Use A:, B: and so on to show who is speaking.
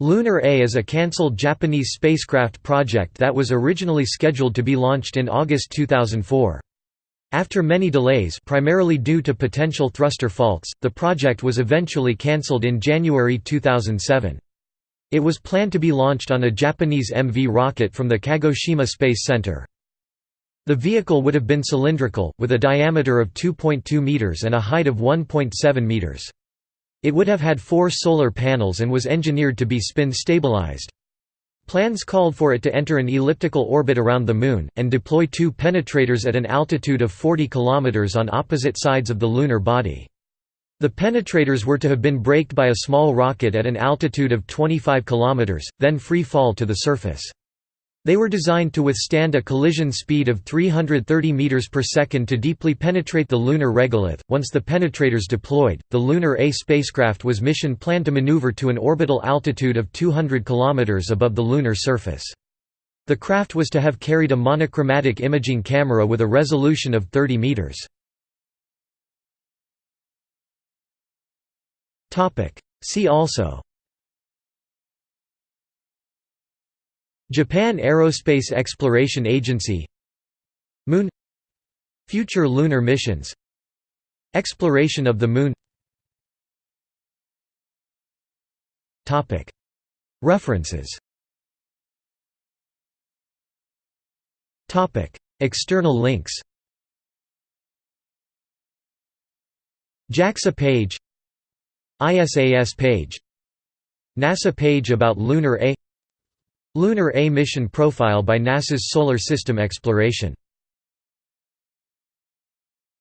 A: Lunar A is a cancelled Japanese spacecraft project that was originally scheduled to be launched in August 2004. After many delays primarily due to potential thruster faults, the project was eventually cancelled in January 2007. It was planned to be launched on a Japanese MV rocket from the Kagoshima Space Center. The vehicle would have been cylindrical, with a diameter of 2.2 meters and a height of 1.7 meters. It would have had four solar panels and was engineered to be spin-stabilized. Plans called for it to enter an elliptical orbit around the Moon, and deploy two penetrators at an altitude of 40 km on opposite sides of the lunar body. The penetrators were to have been braked by a small rocket at an altitude of 25 km, then free fall to the surface. They were designed to withstand a collision speed of 330 meters per second to deeply penetrate the lunar regolith. Once the penetrators deployed, the Lunar A spacecraft was mission planned to maneuver to an orbital altitude of 200 kilometers above the lunar surface. The craft was to have carried a monochromatic imaging camera with a resolution of 30 meters. Topic: See also Japan Aerospace Exploration Agency Moon Future lunar missions Exploration of the Moon. References. External links. JAXA page. ISAS page. NASA page about Lunar A Lunar A mission profile by NASA's Solar System Exploration